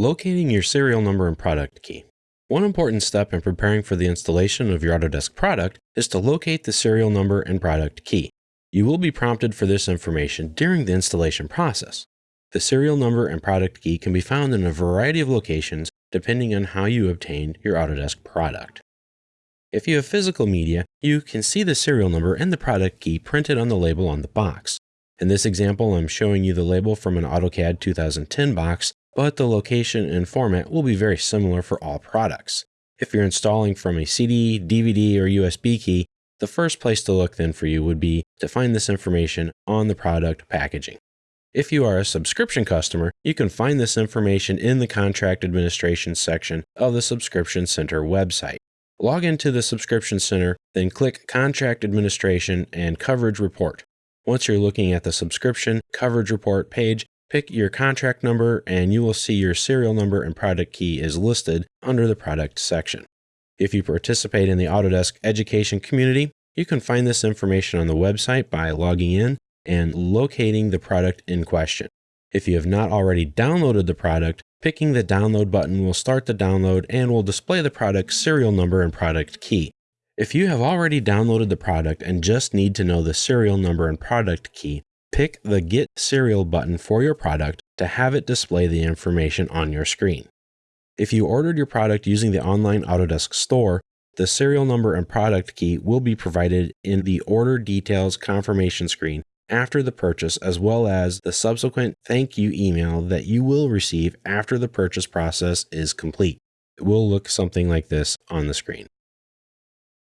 Locating your serial number and product key. One important step in preparing for the installation of your Autodesk product is to locate the serial number and product key. You will be prompted for this information during the installation process. The serial number and product key can be found in a variety of locations depending on how you obtained your Autodesk product. If you have physical media, you can see the serial number and the product key printed on the label on the box. In this example, I'm showing you the label from an AutoCAD 2010 box but the location and format will be very similar for all products. If you're installing from a CD, DVD, or USB key, the first place to look then for you would be to find this information on the product packaging. If you are a subscription customer, you can find this information in the Contract Administration section of the Subscription Center website. Log into the Subscription Center, then click Contract Administration and Coverage Report. Once you're looking at the Subscription Coverage Report page, Pick your contract number and you will see your serial number and product key is listed under the product section. If you participate in the Autodesk education community, you can find this information on the website by logging in and locating the product in question. If you have not already downloaded the product, picking the download button will start the download and will display the product serial number and product key. If you have already downloaded the product and just need to know the serial number and product key, pick the Get Serial button for your product to have it display the information on your screen. If you ordered your product using the online Autodesk store, the serial number and product key will be provided in the order details confirmation screen after the purchase, as well as the subsequent thank you email that you will receive after the purchase process is complete. It will look something like this on the screen.